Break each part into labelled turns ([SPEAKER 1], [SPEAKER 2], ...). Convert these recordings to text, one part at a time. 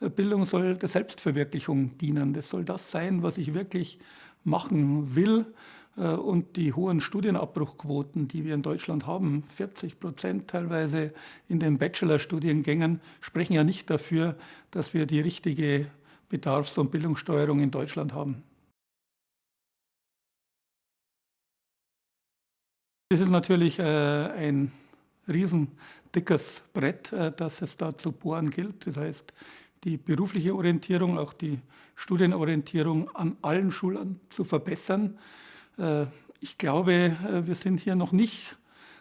[SPEAKER 1] Bildung soll der Selbstverwirklichung dienen. Das soll das sein, was ich wirklich machen will. Äh, und die hohen Studienabbruchquoten, die wir in Deutschland haben, 40 Prozent teilweise in den Bachelorstudiengängen, sprechen ja nicht dafür, dass wir die richtige Bedarfs- und Bildungssteuerung in Deutschland haben. Das ist natürlich äh, ein riesendickes Brett, äh, das es da zu bohren gilt. Das heißt, die berufliche Orientierung, auch die Studienorientierung an allen Schulen zu verbessern. Äh, ich glaube, äh, wir sind hier noch nicht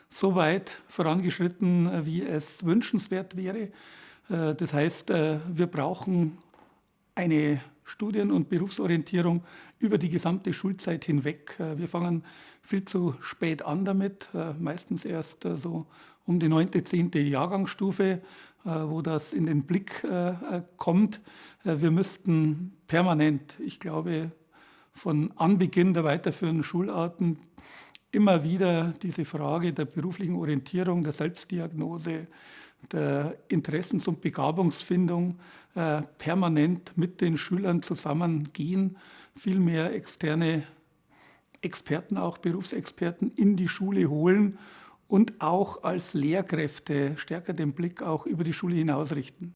[SPEAKER 1] so weit vorangeschritten, äh, wie es wünschenswert wäre. Das heißt, wir brauchen eine Studien- und Berufsorientierung über die gesamte Schulzeit hinweg. Wir fangen viel zu spät an damit, meistens erst so um die neunte, zehnte Jahrgangsstufe, wo das in den Blick kommt. Wir müssten permanent, ich glaube, von Anbeginn der weiterführenden Schularten immer wieder diese Frage der beruflichen Orientierung, der Selbstdiagnose, der Interessens- und Begabungsfindung äh, permanent mit den Schülern zusammengehen, viel mehr externe Experten, auch Berufsexperten in die Schule holen und auch als Lehrkräfte stärker den Blick auch über die Schule hinaus richten.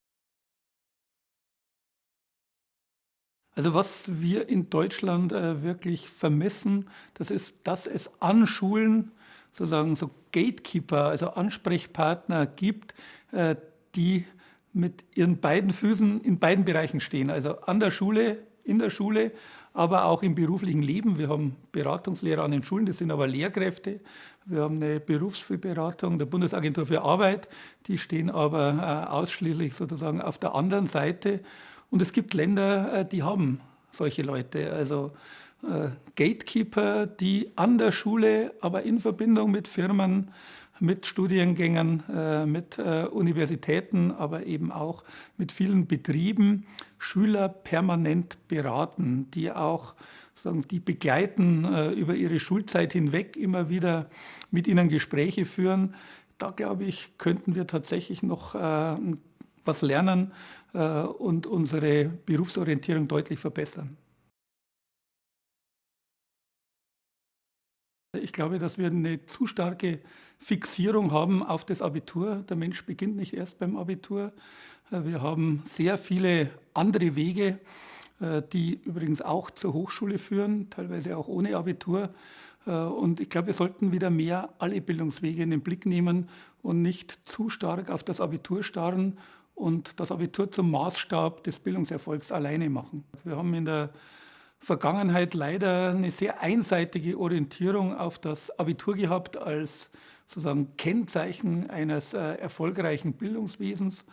[SPEAKER 1] Also was wir in Deutschland äh, wirklich vermissen, das ist, dass es an Schulen sozusagen so Gatekeeper, also Ansprechpartner gibt, äh, die mit ihren beiden Füßen in beiden Bereichen stehen. Also an der Schule, in der Schule, aber auch im beruflichen Leben. Wir haben Beratungslehrer an den Schulen, das sind aber Lehrkräfte. Wir haben eine Berufsberatung der Bundesagentur für Arbeit, die stehen aber äh, ausschließlich sozusagen auf der anderen Seite. Und es gibt Länder, äh, die haben solche Leute, also äh, Gatekeeper, die an der Schule, aber in Verbindung mit Firmen, mit Studiengängen, äh, mit Universitäten, aber eben auch mit vielen Betrieben Schüler permanent beraten, die auch sagen, die begleiten über ihre Schulzeit hinweg, immer wieder mit ihnen Gespräche führen. Da glaube ich, könnten wir tatsächlich noch was lernen äh, und unsere Berufsorientierung deutlich verbessern. Ich glaube, dass wir eine zu starke Fixierung haben auf das Abitur. Der Mensch beginnt nicht erst beim Abitur. Äh, wir haben sehr viele andere Wege, äh, die übrigens auch zur Hochschule führen, teilweise auch ohne Abitur. Und ich glaube, wir sollten wieder mehr alle Bildungswege in den Blick nehmen und nicht zu stark auf das Abitur starren und das Abitur zum Maßstab des Bildungserfolgs alleine machen. Wir haben in der Vergangenheit leider eine sehr einseitige Orientierung auf das Abitur gehabt als sozusagen Kennzeichen eines äh, erfolgreichen Bildungswesens.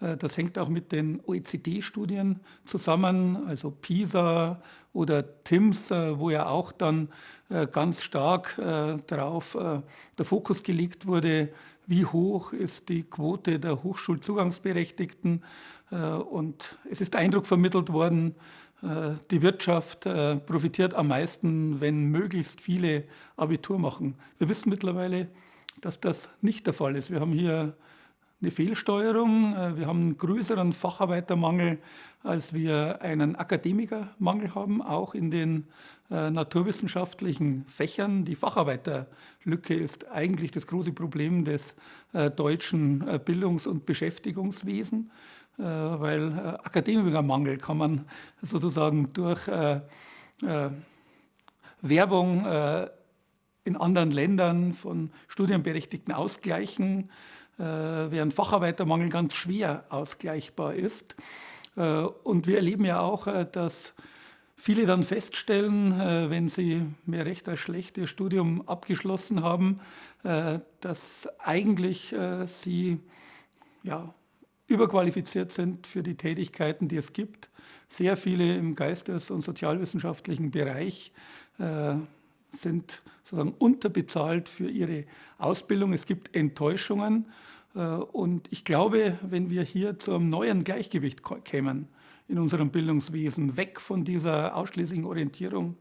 [SPEAKER 1] Äh, das hängt auch mit den OECD-Studien zusammen, also PISA oder TIMS, äh, wo ja auch dann äh, ganz stark darauf der Fokus gelegt wurde, wie hoch ist die Quote der Hochschulzugangsberechtigten. Und es ist Eindruck vermittelt worden, die Wirtschaft profitiert am meisten, wenn möglichst viele Abitur machen. Wir wissen mittlerweile, dass das nicht der Fall ist. Wir haben hier eine Fehlsteuerung. Äh, wir haben einen größeren Facharbeitermangel, als wir einen Akademikermangel haben, auch in den äh, naturwissenschaftlichen Fächern. Die Facharbeiterlücke ist eigentlich das große Problem des äh, deutschen Bildungs- und Beschäftigungswesens, weil Akademikermangel kann man sozusagen durch Werbung in anderen Ländern von Studienberechtigten ausgleichen. Äh, während Facharbeitermangel ganz schwer ausgleichbar ist. Äh, und wir erleben ja auch, äh, dass viele dann feststellen, wenn sie mehr recht als schlecht ihr Studium abgeschlossen haben, dass eigentlich sie ja, überqualifiziert sind für die Tätigkeiten, die es gibt. Sehr viele im geistes- und sozialwissenschaftlichen Bereich sind sozusagen unterbezahlt für ihre Ausbildung. Es gibt Enttäuschungen. Äh, und ich glaube, wenn wir hier zu einem neuen Gleichgewicht kämen in unserem Bildungswesen, weg von dieser ausschließlichen Orientierung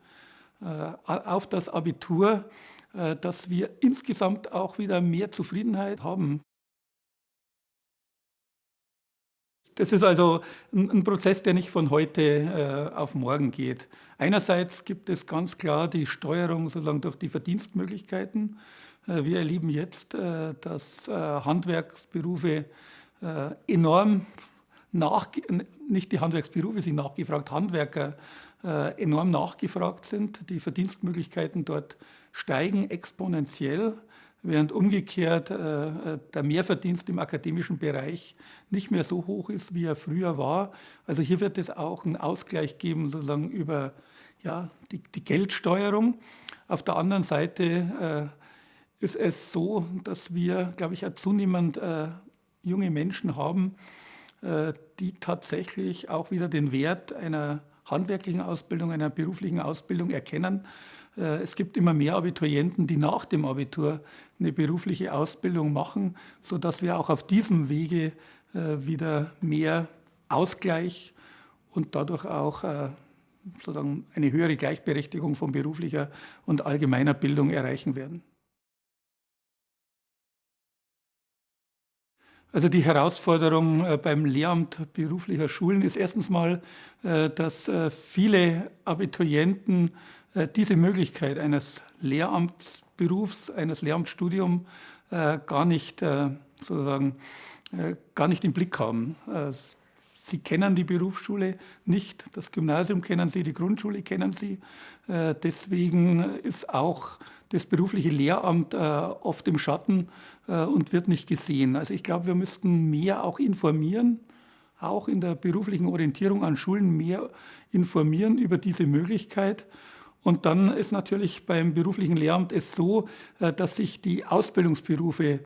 [SPEAKER 1] äh, auf das Abitur, äh, dass wir insgesamt auch wieder mehr Zufriedenheit haben. Das ist also ein, ein, Prozess, der nicht von heute äh, auf morgen geht. Einerseits gibt es ganz klar die Steuerung sozusagen durch die Verdienstmöglichkeiten. Äh, wir erleben jetzt, äh, dass äh, Handwerksberufe äh, enorm nach, nicht die Handwerksberufe sind nachgefragt, Handwerker äh, enorm nachgefragt sind. Die Verdienstmöglichkeiten dort steigen exponentiell, während umgekehrt äh, äh, der Mehrverdienst im akademischen Bereich nicht mehr so hoch ist, wie er früher war. Also hier wird es auch einen Ausgleich geben, sozusagen über ja, die, die Geldsteuerung. Auf der anderen Seite äh, ist es so, dass wir, glaube ich, zunehmend äh, junge Menschen haben, äh, die tatsächlich auch wieder den Wert einer handwerklichen Ausbildung, einer beruflichen Ausbildung erkennen. Äh, es gibt immer mehr Abiturienten, die nach dem Abitur eine berufliche Ausbildung machen, sodass wir auch auf diesem Wege äh, wieder mehr Ausgleich und dadurch auch sozusagen eine höhere Gleichberechtigung von beruflicher und allgemeiner Bildung erreichen werden. Also die Herausforderung äh, beim Lehramt beruflicher Schulen ist erstens mal, äh, dass äh, viele Abiturienten diese Möglichkeit eines Lehramtsberufs, eines Lehramtsstudiums gar nicht sozusagen gar nicht im Blick haben. Sie kennen die Berufsschule nicht, das Gymnasium kennen Sie, die Grundschule kennen Sie. Deswegen ist auch das berufliche Lehramt äh, oft im Schatten äh, und wird nicht gesehen. Also ich glaube, wir müssten mehr auch informieren, auch in der beruflichen Orientierung an Schulen mehr informieren über diese Möglichkeit. Und dann ist natürlich beim beruflichen Lehramt es so, äh, dass sich die Ausbildungsberufe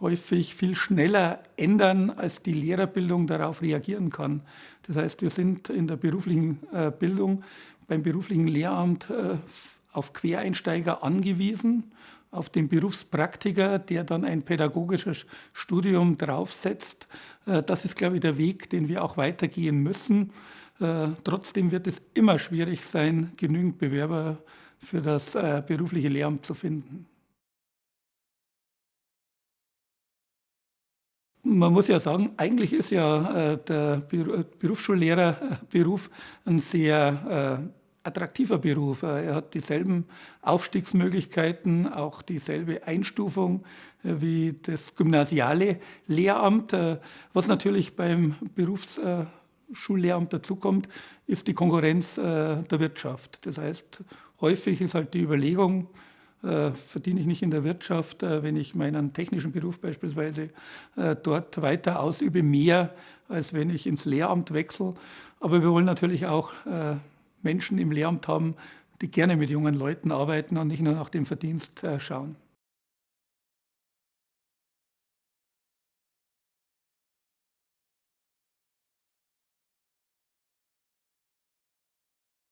[SPEAKER 1] häufig viel schneller ändern, als die Lehrerbildung darauf reagieren kann. Das heißt, wir sind in der beruflichen äh, Bildung beim beruflichen Lehramt äh, auf Quereinsteiger angewiesen, auf den Berufspraktiker, der dann ein pädagogisches Studium draufsetzt. Äh, das ist, glaube ich, der Weg, den wir auch weitergehen müssen. Trotzdem wird es immer schwierig sein, genügend Bewerber für das berufliche Lehramt zu finden. Man muss ja sagen, eigentlich ist ja der Berufsschullehrerberuf ein sehr attraktiver Beruf. Er hat dieselben Aufstiegsmöglichkeiten, auch dieselbe Einstufung äh, wie das gymnasiale Lehramt. Äh, was natürlich beim Berufsschullehramt dazukommt, ist die Konkurrenz äh, der Wirtschaft. Das heißt, häufig ist halt die Überlegung, verdiene ich nicht in der Wirtschaft, wenn ich meinen technischen Beruf beispielsweise dort weiter ausübe, mehr, als wenn ich ins Lehramt wechsle. Aber wir wollen natürlich auch Menschen im Lehramt haben, die gerne mit jungen Leuten arbeiten und nicht nur nach dem Verdienst äh, schauen.